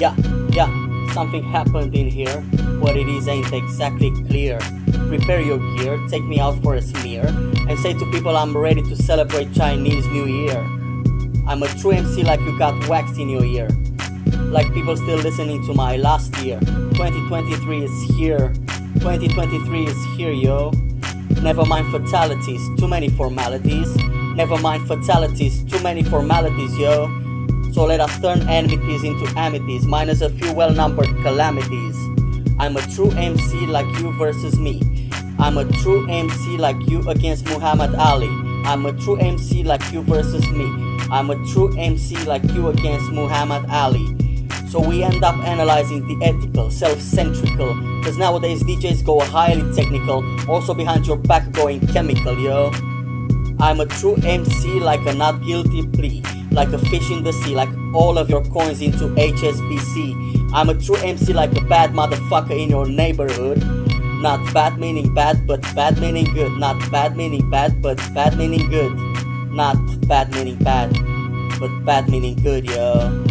Yeah, yeah, something happened in here. What it is ain't exactly clear. Prepare your gear, take me out for a smear, and say to people I'm ready to celebrate Chinese New Year. I'm a true MC like you got waxed in your ear. Like people still listening to my last year. 2023 is here. 2023 is here, yo. Never mind fatalities, too many formalities. Never mind fatalities, too many formalities, yo. So let us turn enmities into amities, minus a few well numbered calamities. I'm a true MC like you versus me. I'm a true MC like you against Muhammad Ali. I'm a true MC like you versus me. I'm a true MC like you against Muhammad Ali. So we end up analyzing the ethical, self-centrical, cause nowadays DJs go highly technical, also behind your back going chemical, yo. I'm a true MC like a not guilty plea like a fish in the sea, like all of your coins into HSBC. I'm a true MC like a bad motherfucker in your neighborhood. Not bad meaning bad, but bad meaning good. Not bad meaning bad, but bad meaning good. Not bad meaning bad, but bad meaning good, yo.